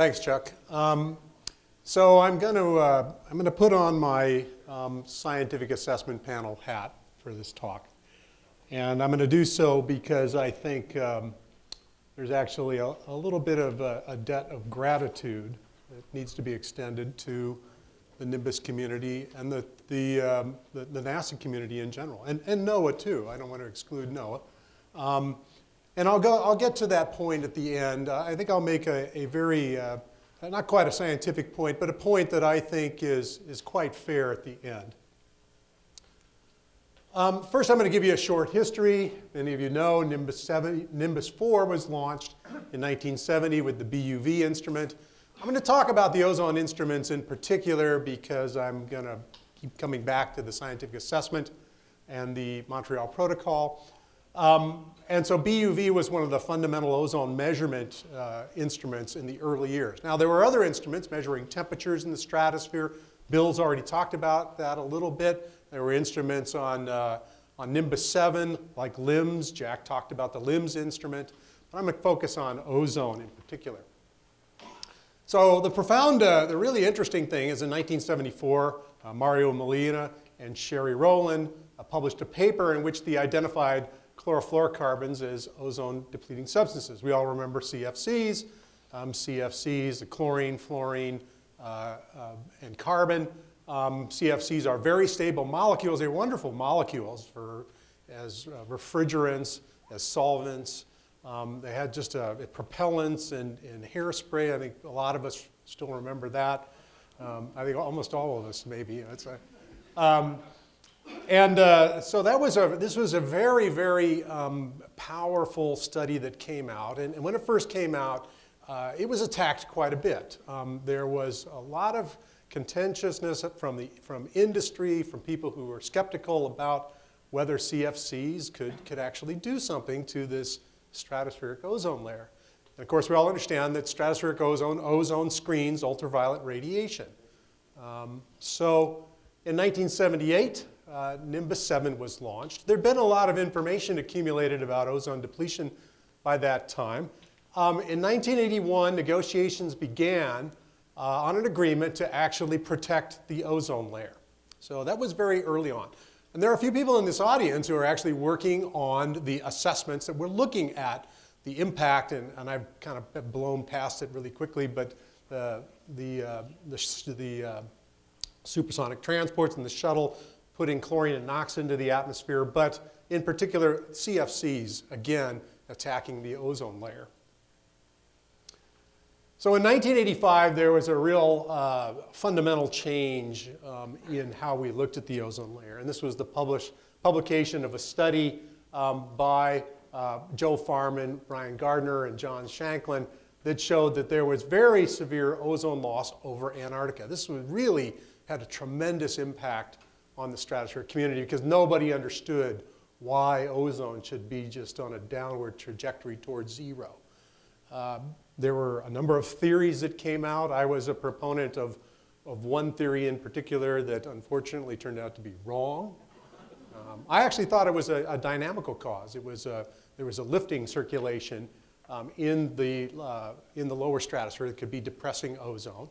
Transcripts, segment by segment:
Thanks, Chuck. Um, so I'm going to uh, I'm going to put on my um, scientific assessment panel hat for this talk, and I'm going to do so because I think um, there's actually a, a, little bit of a, a, debt of gratitude that needs to be extended to the Nimbus community and the the, um, the, the NASA community in general, and and NOAA too. I don't want to exclude NOAA. And I'll, go, I'll get to that point at the end. Uh, I think I'll make a, a very, uh, not quite a scientific point, but a point that I think is, is quite fair at the end. Um, first, I'm going to give you a short history. Many of you know Nimbus, 7, Nimbus 4 was launched in 1970 with the BUV instrument. I'm going to talk about the ozone instruments in particular because I'm going to keep coming back to the scientific assessment and the Montreal Protocol. Um, and so BUV was one of the fundamental ozone measurement uh, instruments in the early years. Now there were other instruments measuring temperatures in the stratosphere. Bill's already talked about that a little bit. There were instruments on, uh, on Nimbus 7, like LIMS. Jack talked about the LIMS instrument. But I'm going to focus on ozone in particular. So the profound, uh, the really interesting thing is in 1974, uh, Mario Molina and Sherry Rowland uh, published a paper in which they identified chlorofluorocarbons as ozone depleting substances. We all remember CFCs. Um, CFCs, the chlorine, fluorine, uh, uh, and carbon. Um, CFCs are very stable molecules. They're wonderful molecules for, as uh, refrigerants, as solvents. Um, they had just uh, propellants and, and, hairspray. I think a lot of us still remember that. Um, I think almost all of us maybe. Um, and uh, so that was a, this was a very, very um, powerful study that came out. And, and when it first came out, uh, it was attacked quite a bit. Um, there was a lot of contentiousness from, the, from industry, from people who were skeptical about whether CFCs could, could actually do something to this stratospheric ozone layer. And of course, we all understand that stratospheric ozone, ozone screens ultraviolet radiation. Um, so in 1978, uh, Nimbus 7 was launched. There'd been a lot of information accumulated about ozone depletion by that time. Um, in 1981, negotiations began uh, on an agreement to actually protect the ozone layer. So that was very early on. And there are a few people in this audience who are actually working on the assessments that we're looking at the impact, and, and I've kind of blown past it really quickly, but the, the, uh, the, the uh, supersonic transports and the shuttle putting chlorine and NOx into the atmosphere, but in particular CFCs, again, attacking the ozone layer. So in 1985, there was a real uh, fundamental change um, in how we looked at the ozone layer. And this was the publish, publication of a study um, by uh, Joe Farman, Brian Gardiner, and John Shanklin that showed that there was very severe ozone loss over Antarctica. This really had a tremendous impact on the stratospheric community because nobody understood why ozone should be just on a downward trajectory towards zero. Uh, there were a number of theories that came out. I was a proponent of, of one theory in particular that unfortunately turned out to be wrong. Um, I actually thought it was a, a dynamical cause. It was a, there was a lifting circulation um, in, the, uh, in the lower stratosphere that could be depressing ozone.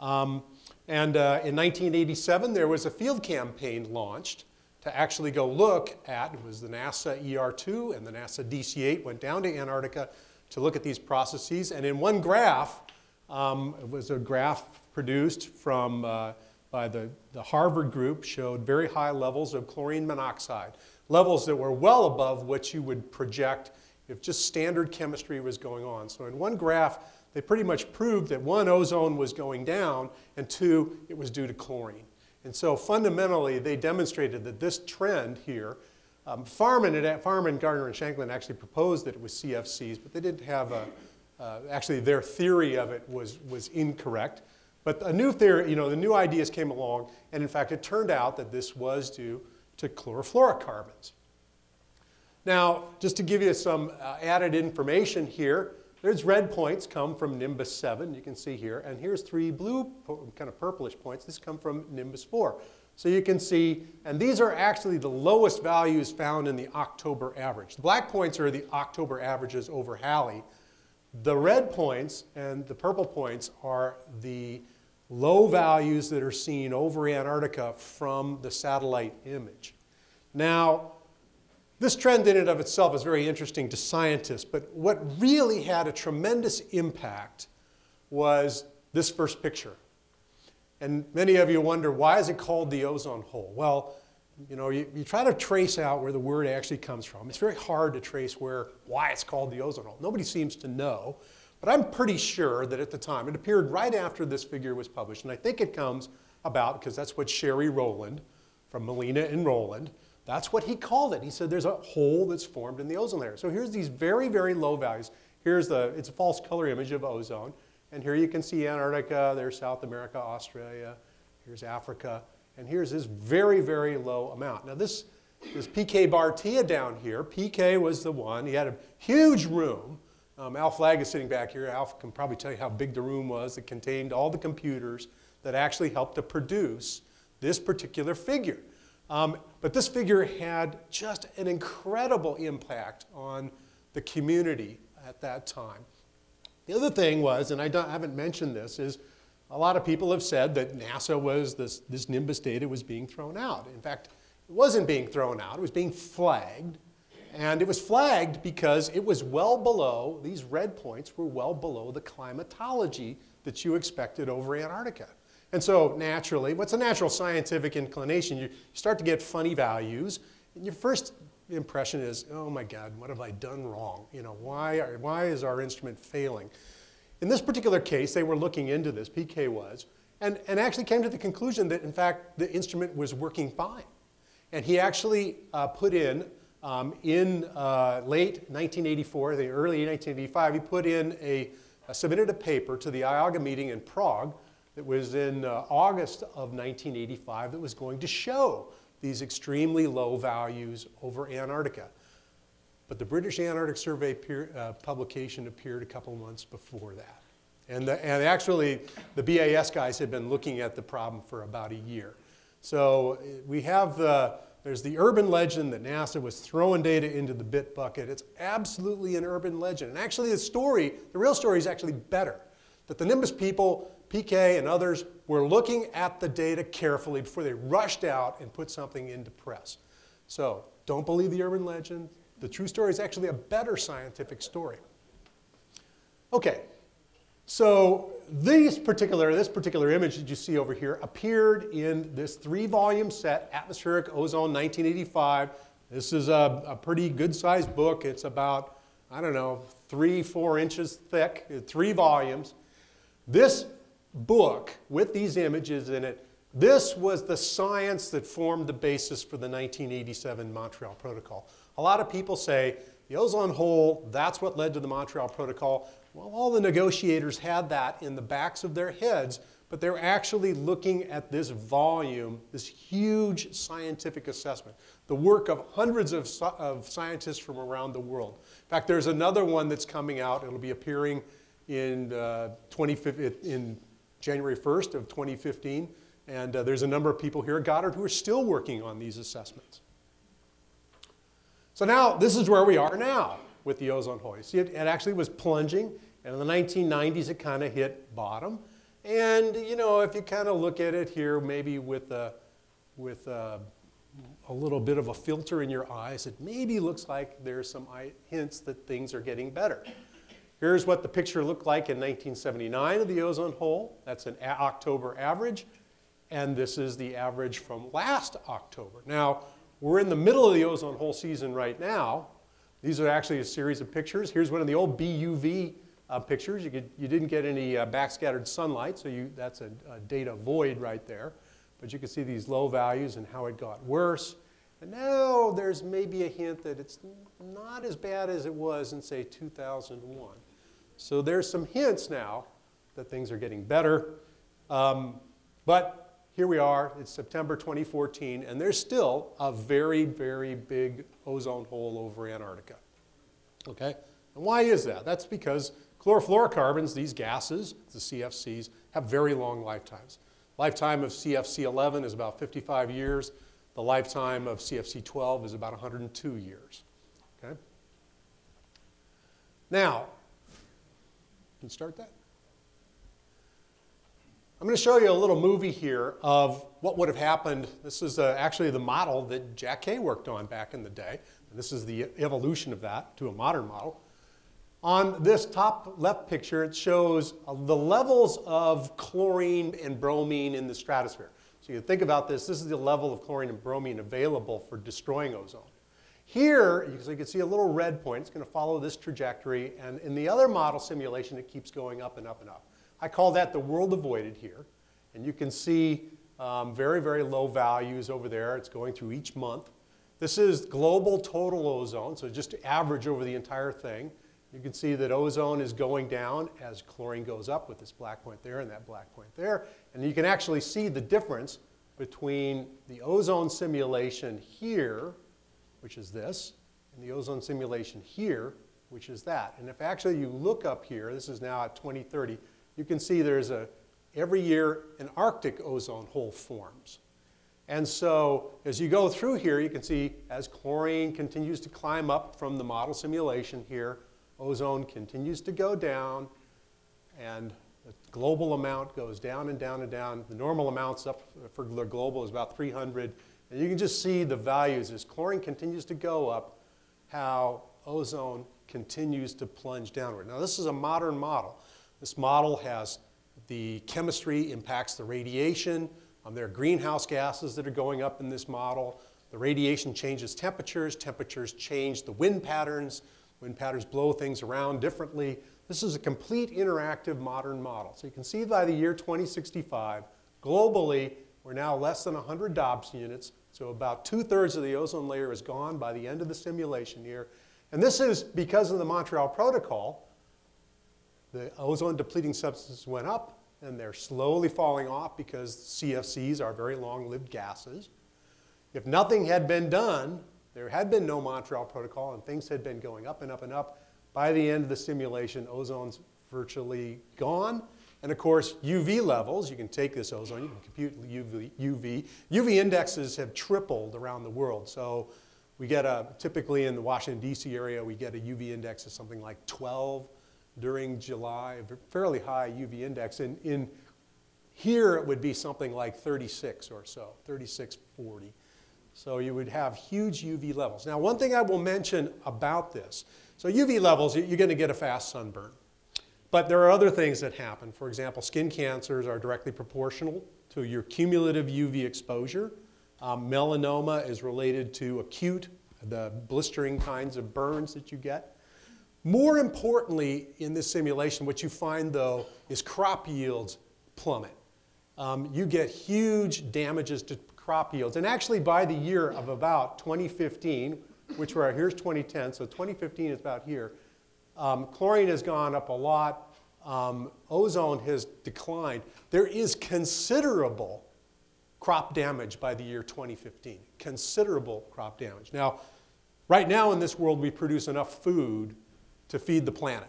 Um, and uh, in 1987, there was a field campaign launched to actually go look at, it was the NASA ER2 and the NASA DC-8 went down to Antarctica to look at these processes. And in one graph, um, it was a graph produced from, uh, by the, the Harvard group, showed very high levels of chlorine monoxide, levels that were well above what you would project if just standard chemistry was going on. So in one graph, they pretty much proved that one, ozone was going down, and two, it was due to chlorine. And so fundamentally, they demonstrated that this trend here, um, Farman, and, Farman, Gardiner, and Shanklin actually proposed that it was CFCs, but they didn't have a, uh, actually their theory of it was, was incorrect. But a new theory, you know, the new ideas came along, and in fact, it turned out that this was due to chlorofluorocarbons. Now, just to give you some uh, added information here, there's red points come from Nimbus 7, you can see here, and here's three blue, kind of purplish points. This come from Nimbus 4. So you can see, and these are actually the lowest values found in the October average. The black points are the October averages over Halley. The red points and the purple points are the low values that are seen over Antarctica from the satellite image. Now, this trend in and of itself is very interesting to scientists, but what really had a tremendous impact was this first picture. And many of you wonder, why is it called the ozone hole? Well, you know, you, you, try to trace out where the word actually comes from. It's very hard to trace where, why it's called the ozone hole. Nobody seems to know, but I'm pretty sure that at the time, it appeared right after this figure was published, and I think it comes about, because that's what Sherry Rowland from Molina and Rowland, that's what he called it. He said there's a hole that's formed in the ozone layer. So here's these very, very low values. Here's the, it's a false color image of ozone. And here you can see Antarctica, there's South America, Australia, here's Africa, and here's this very, very low amount. Now this, this PK Bhartia down here, PK was the one, he had a huge room. Um, Al Flagg is sitting back here. Alf can probably tell you how big the room was. It contained all the computers that actually helped to produce this particular figure. Um, but this figure had just an incredible impact on the community at that time. The other thing was, and I, I haven't mentioned this, is a lot of people have said that NASA was, this, this Nimbus data was being thrown out. In fact, it wasn't being thrown out, it was being flagged. And it was flagged because it was well below, these red points were well below the climatology that you expected over Antarctica. And so naturally, what's a natural scientific inclination? You start to get funny values. And your first impression is, oh my God, what have I done wrong? You know, why, are, why is our instrument failing? In this particular case, they were looking into this, PK was, and, and actually came to the conclusion that in fact the instrument was working fine. And he actually uh, put in, um, in uh, late 1984, the early 1985, he put in a, submitted a paper to the IAGA meeting in Prague that was in uh, August of 1985 that was going to show these extremely low values over Antarctica. But the British Antarctic Survey peer, uh, publication appeared a couple months before that. And, the, and actually, the BAS guys had been looking at the problem for about a year. So we have the, there's the urban legend that NASA was throwing data into the bit bucket. It's absolutely an urban legend. And actually the story, the real story is actually better. That the Nimbus people PK and others were looking at the data carefully before they rushed out and put something into press. So don't believe the urban legend. The true story is actually a better scientific story. Okay, so these particular, this particular image that you see over here appeared in this three-volume set, Atmospheric Ozone 1985. This is a, a pretty good-sized book. It's about, I don't know, three, four inches thick, three volumes. This book with these images in it, this was the science that formed the basis for the 1987 Montreal Protocol. A lot of people say the ozone hole, that's what led to the Montreal Protocol. Well, all the negotiators had that in the backs of their heads, but they're actually looking at this volume, this huge scientific assessment, the work of hundreds of, of scientists from around the world. In fact, there's another one that's coming out. It'll be appearing in, uh, 20, in January 1st of 2015. And uh, there's a number of people here at Goddard who are still working on these assessments. So now, this is where we are now with the ozone hole. You see, it, it actually was plunging, and in the 1990s, it kind of hit bottom. And, you know, if you kind of look at it here, maybe with a, with a, a little bit of a filter in your eyes, it maybe looks like there's some hints that things are getting better. Here's what the picture looked like in 1979 of the ozone hole. That's an October average. And this is the average from last October. Now, we're in the middle of the ozone hole season right now. These are actually a series of pictures. Here's one of the old BUV uh, pictures. You, could, you, didn't get any uh, backscattered sunlight, so you, that's a, a data void right there. But you can see these low values and how it got worse. And now there's maybe a hint that it's not as bad as it was in, say, 2001. So there's some hints now that things are getting better. Um, but here we are, it's September 2014, and there's still a very, very big ozone hole over Antarctica. Okay? And why is that? That's because chlorofluorocarbons, these gases, the CFCs, have very long lifetimes. Lifetime of CFC 11 is about 55 years. The lifetime of CFC 12 is about 102 years. Okay? Now, Can start that? I'm going to show you a little movie here of what would have happened. This is uh, actually the model that Jack Kaye worked on back in the day. And this is the evolution of that to a modern model. On this top left picture, it shows uh, the levels of chlorine and bromine in the stratosphere. So you think about this, this is the level of chlorine and bromine available for destroying ozone. Here, so you can see a little red point, it's going to follow this trajectory, and in the other model simulation, it keeps going up and up and up. I call that the world avoided here. And you can see um, very, very low values over there. It's going through each month. This is global total ozone, so just average over the entire thing. You can see that ozone is going down as chlorine goes up with this black point there and that black point there. And you can actually see the difference between the ozone simulation here, which is this, and the ozone simulation here, which is that. And if actually you look up here, this is now at 2030, you can see there's a, every year an Arctic ozone hole forms. And so as you go through here, you can see as chlorine continues to climb up from the model simulation here, ozone continues to go down and the global amount goes down and down and down. The normal amounts up for the global is about 300. And you can just see the values as chlorine continues to go up, how ozone continues to plunge downward. Now this is a modern model. This model has the chemistry impacts the radiation. Um, there are greenhouse gases that are going up in this model. The radiation changes temperatures. Temperatures change the wind patterns. Wind patterns blow things around differently. This is a complete interactive modern model. So you can see by the year 2065, globally, we're now less than 100 Dobson units. So about two-thirds of the ozone layer is gone by the end of the simulation year. And this is because of the Montreal Protocol, the ozone depleting substances went up and they're slowly falling off because CFCs are very long-lived gases. If nothing had been done, there had been no Montreal Protocol and things had been going up and up and up, by the end of the simulation, ozone's virtually gone. And of course, UV levels, you can take this ozone, you can compute UV. UV, UV indexes have tripled around the world. So we get a, typically in the Washington, D.C. area, we get a UV index of something like 12 during July, a fairly high UV index. And in here it would be something like 36 or so, 36, 40. So you would have huge UV levels. Now one thing I will mention about this, so UV levels, you're going to get a fast sunburn. But there are other things that happen. For example, skin cancers are directly proportional to your cumulative UV exposure. Um, melanoma is related to acute, the blistering kinds of burns that you get. More importantly, in this simulation, what you find though is crop yields plummet. Um, you get huge damages to crop yields. And actually by the year of about 2015, which we're, here's 2010, so 2015 is about here, um, chlorine has gone up a lot. Um, ozone has declined. There is considerable crop damage by the year 2015, considerable crop damage. Now, right now in this world, we produce enough food to feed the planet.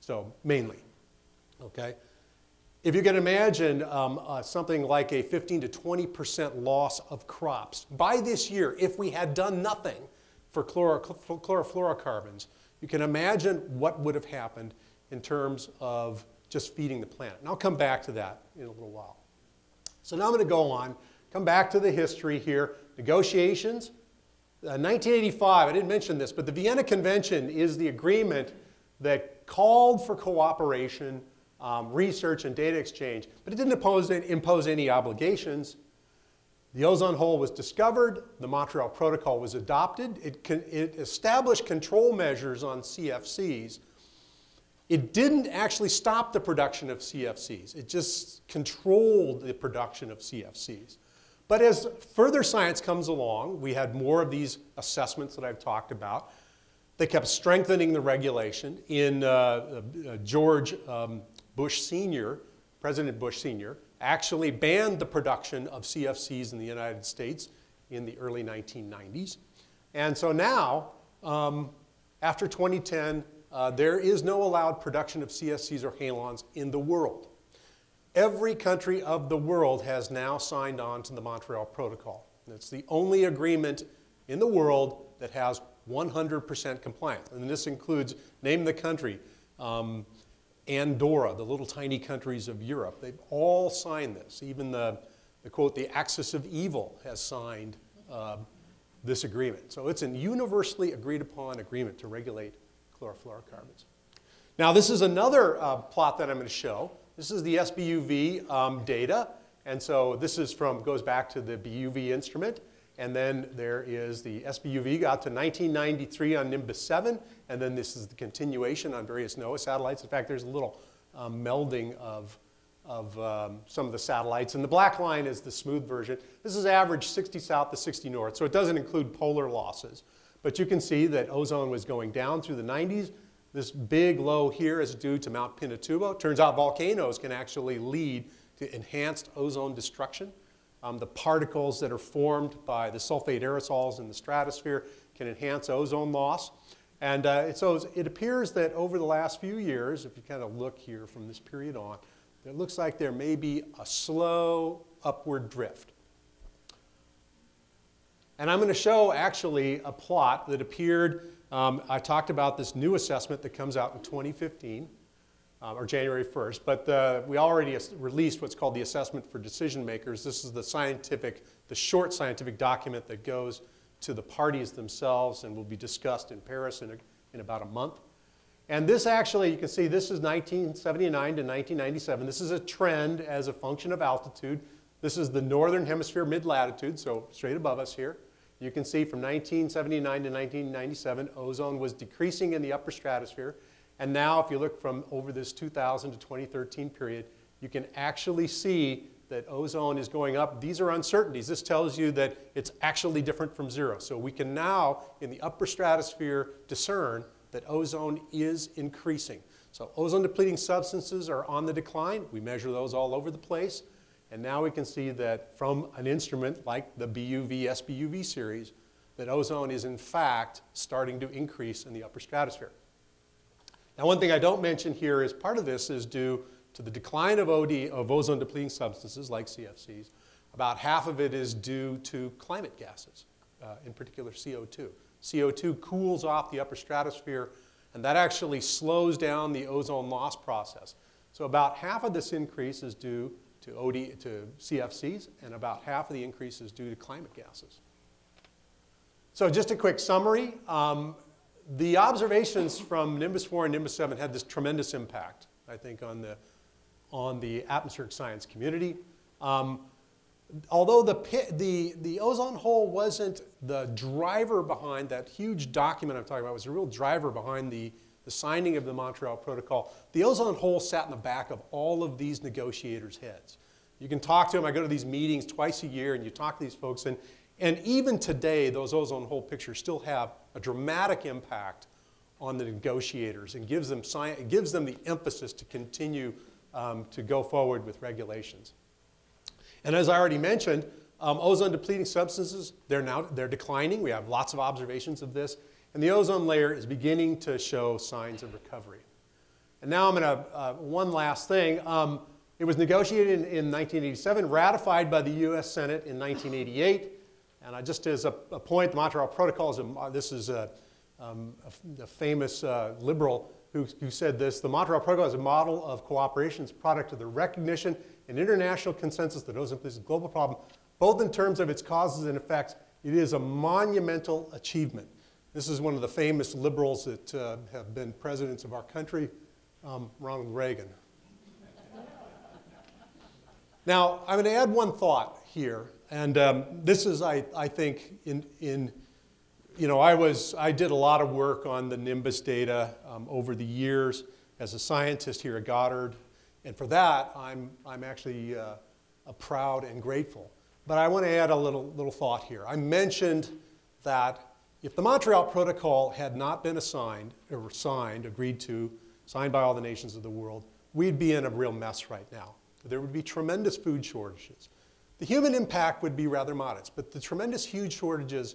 So mainly, okay? If you can imagine um, uh, something like a 15 to 20% loss of crops by this year, if we had done nothing for chloro chlorofluorocarbons, you can imagine what would have happened in terms of just feeding the planet. And I'll come back to that in a little while. So now I'm going to go on, come back to the history here. Negotiations, 1985, uh, I didn't mention this, but the Vienna Convention is the agreement that called for cooperation, um, research, and data exchange, but it didn't impose, impose any obligations. The ozone hole was discovered, the Montreal Protocol was adopted, it, it established control measures on CFCs. It didn't actually stop the production of CFCs, it just controlled the production of CFCs. But as further science comes along, we had more of these assessments that I've talked about. They kept strengthening the regulation. In uh, uh, George um, Bush Sr., President Bush Sr., actually banned the production of CFCs in the United States in the early 1990s. And so now, um, after 2010, uh, there is no allowed production of CFCs or halons in the world. Every country of the world has now signed on to the Montreal Protocol. it's the only agreement in the world that has 100% compliance. And this includes, name the country, um, Andorra, the little tiny countries of Europe, they've all signed this. Even the, the quote, the axis of evil has signed uh, this agreement. So it's a universally agreed upon agreement to regulate chlorofluorocarbons. Now this is another uh, plot that I'm going to show. This is the SBUV um, data. And so this is from, goes back to the BUV instrument. And then there is the SBUV got to 1993 on Nimbus 7. And then this is the continuation on various NOAA satellites. In fact, there's a little um, melding of, of um, some of the satellites. And the black line is the smooth version. This is average 60 south to 60 north. So it doesn't include polar losses. But you can see that ozone was going down through the 90s. This big low here is due to Mount Pinatubo. Turns out volcanoes can actually lead to enhanced ozone destruction. Um, the particles that are formed by the sulfate aerosols in the stratosphere can enhance ozone loss. And uh, so it appears that over the last few years, if you kind of look here from this period on, it looks like there may be a slow upward drift. And I'm going to show actually a plot that appeared, um, I talked about this new assessment that comes out in 2015 um, or January 1st, but the, we already released what's called the Assessment for Decision Makers. This is the scientific, the short scientific document that goes to the parties themselves and will be discussed in Paris in, a, in about a month. And this actually, you can see this is 1979 to 1997. This is a trend as a function of altitude. This is the northern hemisphere mid-latitude, so straight above us here. You can see from 1979 to 1997, ozone was decreasing in the upper stratosphere. And now if you look from over this 2000 to 2013 period, you can actually see that ozone is going up. These are uncertainties. This tells you that it's actually different from zero. So we can now, in the upper stratosphere, discern that ozone is increasing. So ozone depleting substances are on the decline. We measure those all over the place. And now we can see that from an instrument like the BUV SBUV series, that ozone is in fact starting to increase in the upper stratosphere. Now, one thing I don't mention here is part of this is due to the decline of OD, of ozone depleting substances like CFCs. About half of it is due to climate gases, uh, in particular CO2. CO2 cools off the upper stratosphere, and that actually slows down the ozone loss process. So about half of this increase is due to, OD, to CFCs, and about half of the increase is due to climate gases. So just a quick summary. Um, the observations from Nimbus 4 and Nimbus 7 had this tremendous impact, I think, on the, on the atmospheric science community. Um, although the, the, the ozone hole wasn't the driver behind that huge document I'm talking about, was a real driver behind the, the signing of the Montreal Protocol, the ozone hole sat in the back of all of these negotiators' heads. You can talk to them. I go to these meetings twice a year, and you talk to these folks, and, and even today, those ozone hole pictures still have a dramatic impact on the negotiators and gives them, science, gives them the emphasis to continue um, to go forward with regulations. And as I already mentioned, um, ozone depleting substances, they're now they're declining. We have lots of observations of this. And the ozone layer is beginning to show signs of recovery. And now I'm going to, uh, one last thing. Um, it was negotiated in, in 1987, ratified by the US Senate in 1988. And I, just as a, a, point, the Montreal Protocol is a, this is a, um, a, famous uh, liberal who, who, said this, the Montreal Protocol is a model of cooperation, it's a product of the recognition and international consensus that ozone is a global problem, both in terms of its causes and effects. It is a monumental achievement. This is one of the famous liberals that uh, have been presidents of our country, um, Ronald Reagan. now, I'm going to add one thought here and um, this is, I, I think, in, in, you know, I was, I did a lot of work on the Nimbus data um, over the years as a scientist here at Goddard. And for that, I'm, I'm actually uh, proud and grateful. But I want to add a little, little thought here. I mentioned that if the Montreal Protocol had not been assigned, or signed, agreed to, signed by all the nations of the world, we'd be in a real mess right now. There would be tremendous food shortages. The human impact would be rather modest, but the tremendous huge shortages,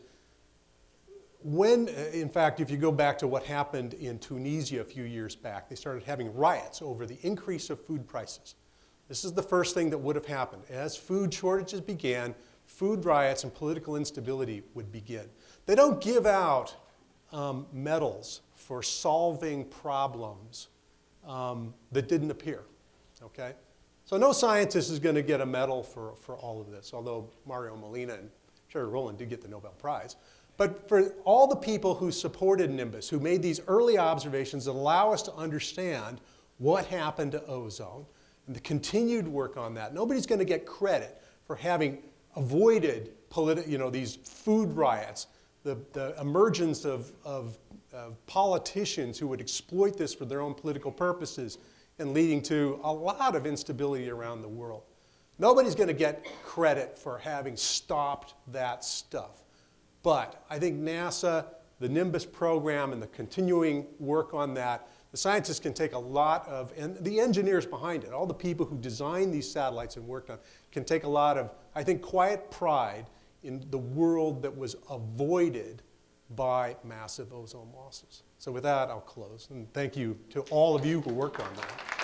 when, in fact, if you go back to what happened in Tunisia a few years back, they started having riots over the increase of food prices. This is the first thing that would have happened. As food shortages began, food riots and political instability would begin. They don't give out um, medals for solving problems um, that didn't appear, okay? So no scientist is going to get a medal for, for all of this, although Mario Molina and Sherry Rowland did get the Nobel Prize. But for all the people who supported Nimbus, who made these early observations that allow us to understand what happened to ozone, and the continued work on that, nobody's going to get credit for having avoided you know, these food riots, the, the emergence of, of, of politicians who would exploit this for their own political purposes and leading to a lot of instability around the world. Nobody's going to get credit for having stopped that stuff. But I think NASA, the Nimbus program, and the continuing work on that, the scientists can take a lot of, and the engineers behind it, all the people who designed these satellites and worked on, can take a lot of, I think, quiet pride in the world that was avoided by massive ozone losses. So with that, I'll close. And thank you to all of you who worked on that.